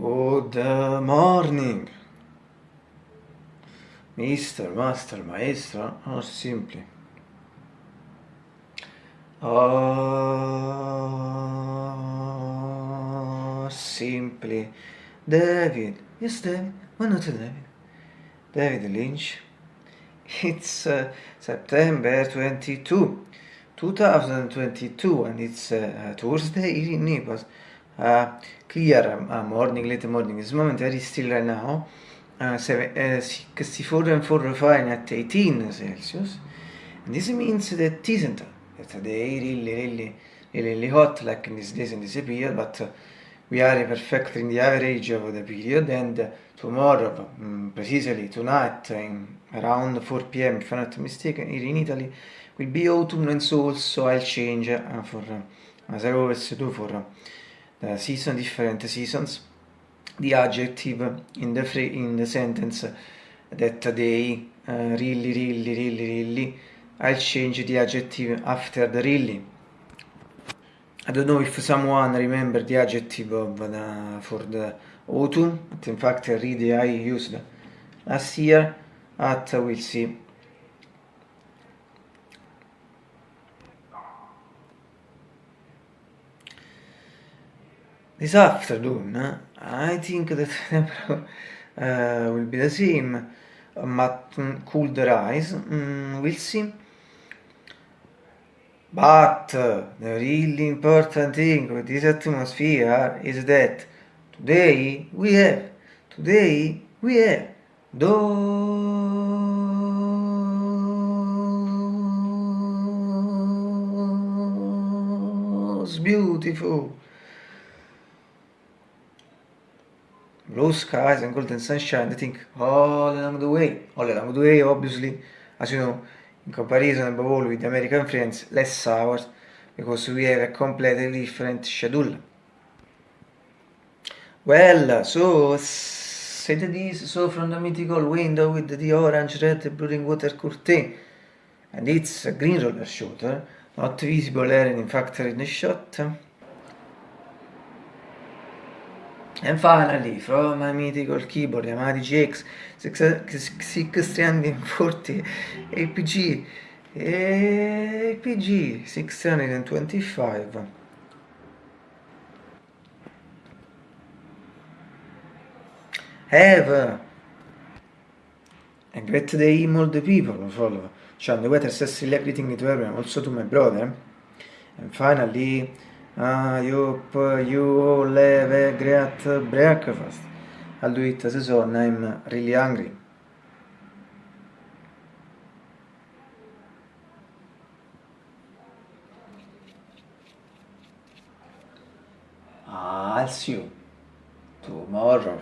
Good uh, morning, Mr. Master, Maestro, or oh, simply Oh, simply David, yes David, why not David? David Lynch, it's uh, September 22, 2022 and it's uh, Tuesday in Naples. Uh, clear uh, morning, late morning. This moment very still right now. Uh, seven, uh, 64 and 4 fine at 18 Celsius. And this means that isn't that the day really, really, really, hot like in these days in this period, but uh, we are perfectly in the average of the period and uh, tomorrow, um, precisely tonight, in around 4 p.m. if I'm not mistaken, here in Italy, will be autumn and so also I'll change uh, for, uh, as I always do for uh, season, different seasons, the adjective in the, free, in the sentence that they uh, really, really, really, really, I'll change the adjective after the really. I don't know if someone remember the adjective of the, for the autumn, but in fact really I used last year, but we'll see. This afternoon, I think that uh, will be the same, but cool the rise, mm, we'll see. But uh, the really important thing with this atmosphere is that today we have, today we have those beautiful blue skies and golden sunshine, I think all along the way, all along the way, obviously, as you know, in comparison above all with American friends, less hours, because we have a completely different schedule. Well, so said this, so from the mythical window with the orange, red, blue water curtain, and it's a green roller shooter, not visible here in fact in the shot. And finally, from my mythical keyboard Yamaha GX 640 APG APG 625 have a great day all the people follow. Sean the weather says everything to everyone also to my brother. And finally I hope you all have a great breakfast. I'll do it as soon I'm really hungry. I'll see you tomorrow.